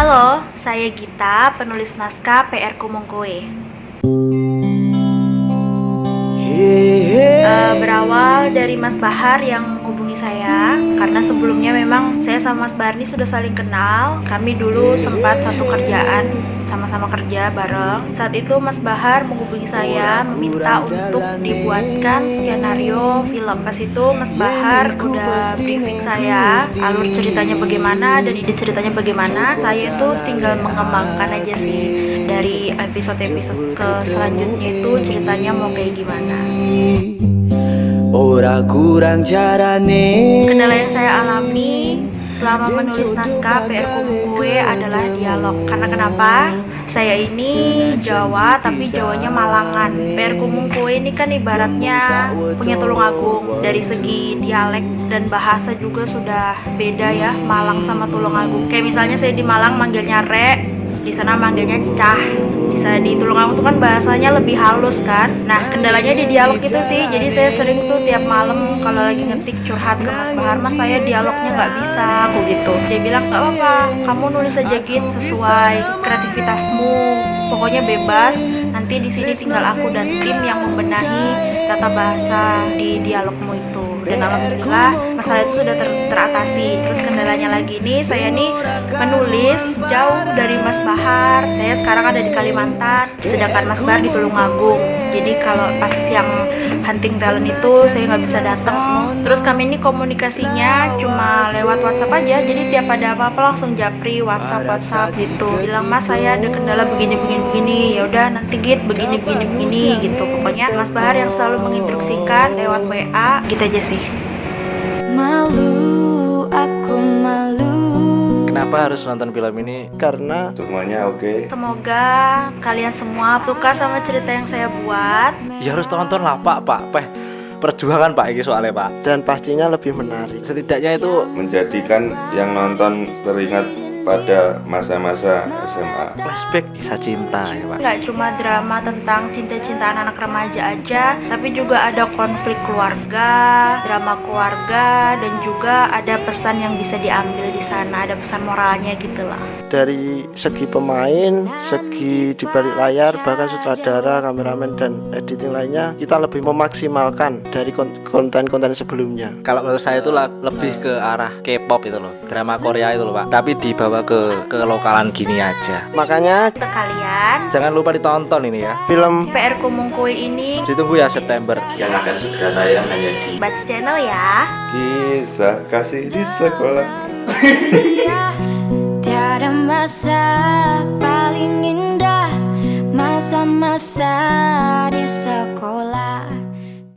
Halo, saya Gita, penulis naskah PR Kumongkoe. Uh, berawal dari Mas Bahar yang menghubungi saya karena sebelumnya memang saya sama Mas Bahar ini sudah saling kenal. Kami dulu sempat satu kerjaan sama-sama kerja bareng. Saat itu Mas Bahar menghubungi saya meminta untuk dibuatkan skenario film. Pas itu Mas Bahar udah briefing saya alur ceritanya bagaimana dan ide ceritanya bagaimana. Saya itu tinggal mengembangkan aja sih dari episode-episode ke selanjutnya itu ceritanya mau kayak gimana. Ora kurang carane Kendala yang saya alami selama menulis naskah PR Kue adalah dialog. Karena kenapa? Saya ini Jawa tapi Jawanya Malangan. PR Kue ini kan ibaratnya punya tulung agung. Dari segi dialek dan bahasa juga sudah beda ya Malang sama tulung agung. Kayak misalnya saya di Malang manggilnya Re Di sana manggilnya Cah bisa di Tulungagung itu kan bahasanya lebih halus kan? Nah kendalanya di dialog itu sih. Jadi saya sering tuh tiap malam kalau lagi ngetik curhat ke Mas Bahar Mas saya dialognya nggak bisa aku gitu. Dia bilang nggak apa-apa kamu nulis aja gitu sesuai kreativitasmu. Pokoknya bebas nanti di sini tinggal aku dan tim yang membenahi tata bahasa di dialogmu itu. Dan alhamdulillah masalah itu sudah ter teratasi. Terus kendalanya lagi nih saya nih menulis jauh dari Mas Bahar. Saya sekarang ada di Kalimantan sedangkan Mas Bahar di Tulungagung. Jadi kalau pas yang hunting talent itu saya nggak bisa datang. Terus kami ini komunikasinya cuma lewat WhatsApp aja jadi tiap ada apa-apa langsung japri WhatsApp WhatsApp gitu. Bilang Mas saya ada kendala begini begini begini. Ya udah nanti git begini begini begini gitu. Pokoknya Mas Bahar yang selalu menginstruksikan lewat WA gitu aja sih. Malu Kenapa harus nonton film ini? Karena semuanya oke. Okay. Semoga kalian semua suka sama cerita yang saya buat. Ya harus tonton lah Pak, Pak. Peh perjuangan Pak ini soalnya Pak. Dan pastinya lebih menarik. Setidaknya itu menjadikan yang nonton teringat pada masa-masa SMA flashback kisah cinta ya pak. Nggak cuma drama tentang cinta-cintaan anak remaja aja tapi juga ada konflik keluarga drama keluarga dan juga ada pesan yang bisa diambil di sana ada pesan moralnya gitu lah. Dari segi pemain segi di balik layar bahkan sutradara kameramen dan editing lainnya kita lebih memaksimalkan dari konten-konten sebelumnya. Kalau menurut saya itu lebih ke arah K-pop itu loh drama Korea itu loh pak. Tapi di bawah dibawa ke ke lokalan gini aja. Makanya kalian jangan lupa ditonton ini ya. Film PR Kumungkui ini ditunggu ya September yang akan segera tayang hanya di Bats Channel ya. Kisah kasih di sekolah. Tiada masa paling indah masa-masa